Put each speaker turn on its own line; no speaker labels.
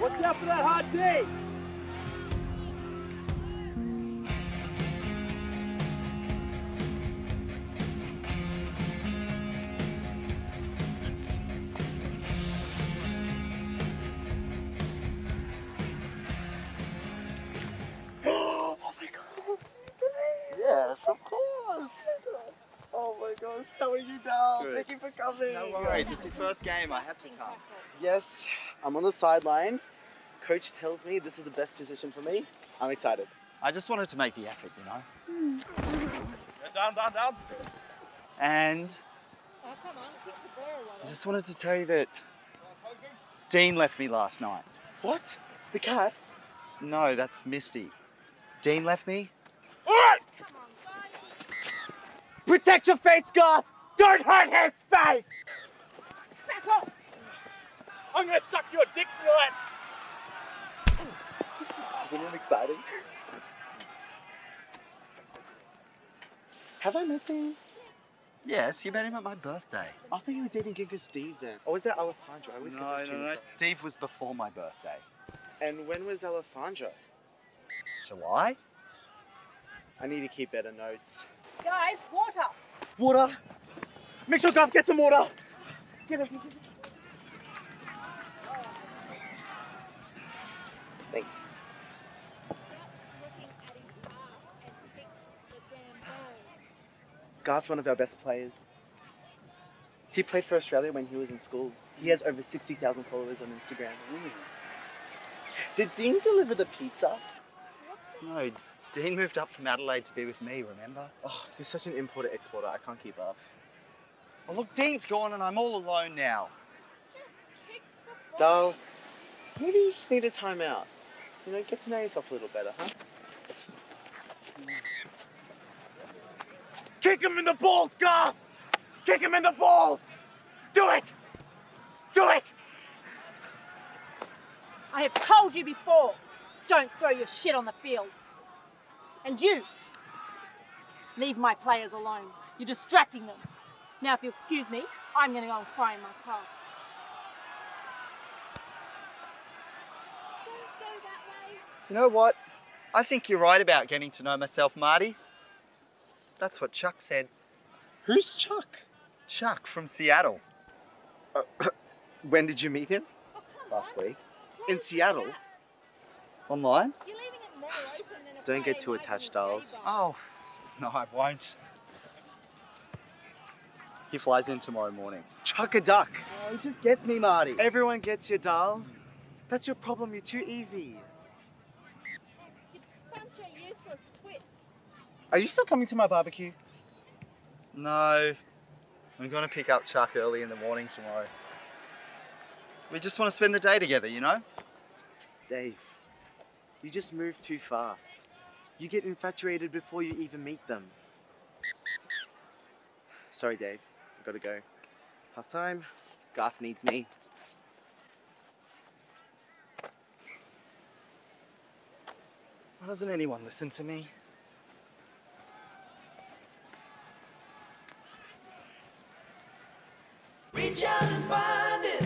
Watch out for that hot D.
oh my god. Yes, of course. Oh my gosh, how are you down?
Good.
Thank you for coming.
No worries, it's your first game. I had to come.
Yes, I'm on the sideline. Coach tells me this is the best position for me. I'm excited.
I just wanted to make the effort, you know.
Down, down, down.
And
Oh, come on, kick the ball,
I just wanted to tell you that Dean left me last night.
What? The cat?
No, that's Misty. Dean left me.
Come on, guys.
Protect your face, Garth! Don't hurt his face!
Back off. I'm gonna suck your dick tonight.
Isn't it exciting? Have I met him?
Yes, you met him at my birthday.
I thought you were dating Giga Steve then. Or was that Alejandro? I always get
No,
those
no,
two
no. Steve was before my birthday.
And when was Alejandro?
July?
I need to keep better notes.
Guys, water.
Water! Make sure Garth gets some water! Get it, get it. Thanks.
Stop looking at his ass and kick the damn ball.
Garth's one of our best players. He played for Australia when he was in school. He has over 60,000 followers on Instagram. Did Dean deliver the pizza?
No, Dean moved up from Adelaide to be with me, remember?
Oh, you're such an importer exporter. I can't keep up.
Well, look, Dean's gone and I'm all alone now.
Just kick the ball.
Dal, maybe you just need a timeout. You know, get to know yourself a little better, huh? Mm. Kick him in the balls, Garth! Kick him in the balls! Do it! Do it!
I have told you before, don't throw your shit on the field. And you, leave my players alone. You're distracting them. Now, if you'll excuse me, I'm going to go and cry in my car. Don't go that way.
You know what? I think you're right about getting to know myself, Marty. That's what Chuck said.
Who's Chuck?
Chuck from Seattle.
When did you meet him?
Oh,
Last
on.
week.
In Seattle?
that.
Online?
You're leaving it more open than a
Don't get too attached,
in
dolls.
Oh, no, I won't. He flies in tomorrow morning.
Chuck a duck.
Oh, he just gets me, Marty.
Everyone gets you, Dal. That's your problem. You're too easy.
You bunch of useless twits.
Are you still coming to my barbecue?
No, I'm going to pick up Chuck early in the morning tomorrow. We just want to spend the day together, you know?
Dave, you just move too fast. You get infatuated before you even meet them. Sorry, Dave. I've gotta go. Half time. Garth needs me.
Why doesn't anyone listen to me?
Reach out and find it.